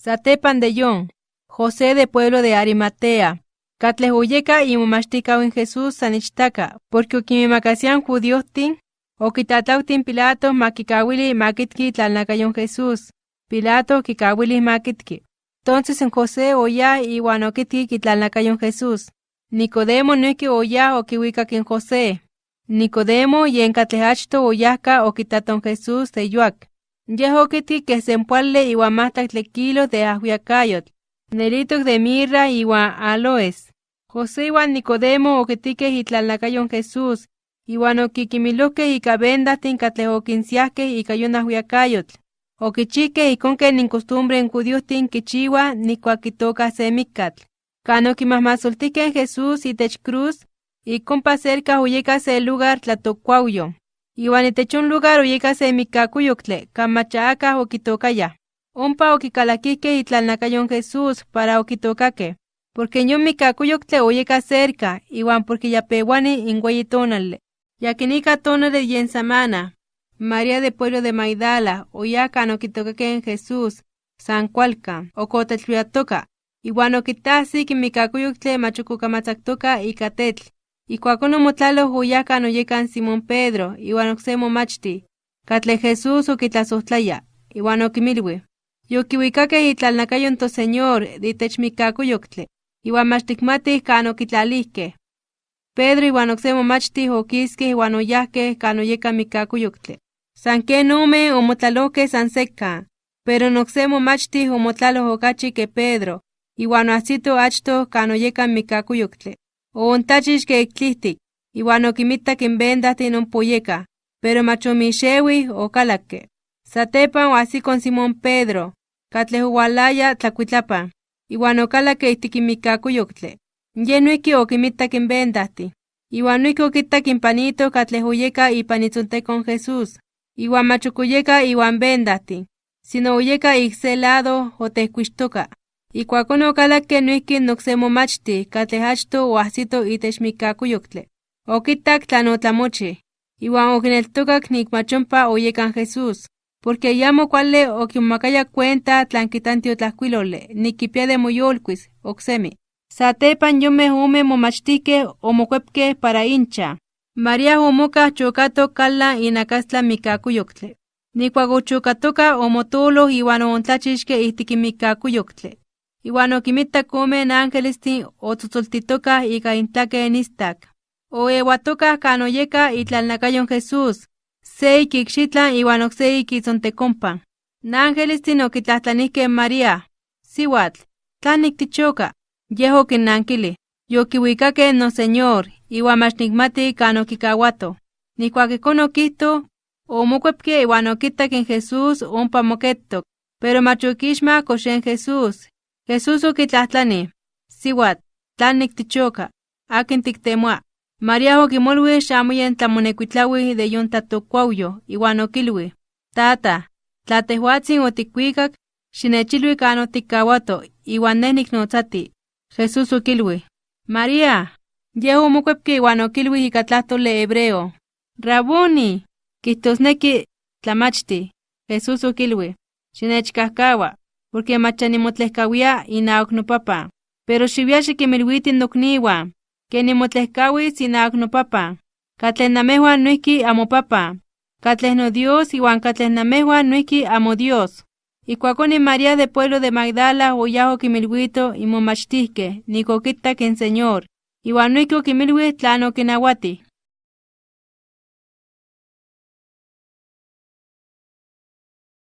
Satepan de Yon, José de pueblo de Arimatea, Catlehuyeca y mumashtica en Jesús sanichtaka, porque okimimacasian judiotin, okitatautin Pilato makikawili makitki tlalnakayon Jesús, Pilato kikawili makitki. Entonces en José oya y wanokitki kitlalnakayon Jesús. Nicodemo nuiki oya okiwikak en José. Nicodemo y en catlehachto oyahka okitaton Jesús de Yehokiti que se empuale iwa mahtak kilos de ahuiacayot. Nelitos de mirra iwa aloes. José iwan Nicodemo okitike hitlalnakayon Jesús. Iwan okikimiloke ika vendatin katlehokinsiaske ika yonahuiacayot. Okichike ikonke nin costumbre en judiotin kichiwa nikuakitoka semikatl. Cano kimahmasoltike en Jesús itech cruz, y compa cerca huyeka se lugar tlatocuauyo. Iwan itech un lugar uyeka se mikakuyoktle, kamachaaka okitokaya. Ompa okikalakike itlalnakayon Jesús para okitokake. Porque yon mikakuyoktle uyeka cerca, iwan porque ya pewani ingüeyi tonale. Yakinika tonale yen samana. María de pueblo de Maidala, oyaka no kitokake en Jesús, San Cualca, okotetluatoka. Iwan okitahsik mikakuyoktle machukukamatzactoka ikatetl. Ikuakon omotlaloh oyahka noyekan Simón Pedro, iwan okse momachti. Katle Jesús okitlasojtlaya, iwan okimilwi. Yokiwikakeh itlalnakayon toseñor ditech mikakuyoktle, iwan mach tikmatih kan okitlalihkeh. Pedro iwan okse momachtih okiskeh iwan oyahkeh kan oyeka mikakuyoktle. San ken ome omotlalohkeh san sekka, pero nokse momachtih omotlaloh okachi ke Pedro, iwan oahsito achtoh kan oyeka mikakuyoktle. Oontachixke iklihtik, iwan okimitak in vendahtin ompoyeka, pero mach omixewih okalakke. Satepan oahsikon Simón Pedro, katleh owalaya tlakuitlapan, iwan okalakke ihtik in mikakuyoktle. Ye noihki okimitak in vendahtin, iwan noihki okitak in panito katleh oyeka ipan itzontekon Jesús, iwan mach okoyeka iwan vendahtin, sino oyeka ik se lado otehkuixtoka. Ikuakon okalakke noihki nokse momachti katleh achto oahsito itech mikakuyoktle. Okitak tlan otlamochih, iwan okineltokak nik mach ompa oyekan Jesús, porque yamo kuali okimomakaya cuenta tlan kitanti otlahkuilole nik kipia de moyolkuis oksemi. Satepan yomeh ome momachtihkeh omokuepkeh para incha. María omokah chokatok kala inakastla mikakuyoktle. Nikuak ochokatoka omotoloh iwan ontlachixke ihtik in mikakuyoktle. Iwan okimitak omen ángelestin otzotzoltitokah ika intlake nistak. Oewatokah kan oyeka itlalnakayon Jesús, se ikikxitlan iwan okse ikitzontekompan. Nángelestin okitlahtlanihkeh María, siwatl, tlan niktichoka? Yeh okinnankili, yokiwikakeh noseñor, iwan mach nikmati kan okikawato. Nikuak ikon okihto, omokuepke iwan okitak in Jesús ompa moketok, pero mach okixmak oxen Jesús. Jesús okitlahtlani, siwatl, tlan niktichoka, akin tiktemoa. María okimolwi xamo yen tlamonekuitlawi de yon tlatokuauyo, iwan okilwi, tata, tla tehuatzin otikuikak, xinechilwi kan otikkawato, iwan neh niknotzati. Jesús okilwi, María, yeh omokuepke iwan okilwi ika tlahtoli hebreo, Raboni, kihtosneki tlamachti. Jesús okilwi, xinechkahkawa, porque mach nimotlehkawia inaok nopapa, pero xiwia xikimilwiti nokniwan, que nimotlehkawis inaok nopapa, katleh namejuan noihki amopapa, katleh no Dios iwan katleh namejuan noihki amo Dios. Ikuakon in María de pueblo de Magdala oyah okimilwito imomachtihkeh nik okitak in Señor, iwan noihki okimilwi tlan okinawati.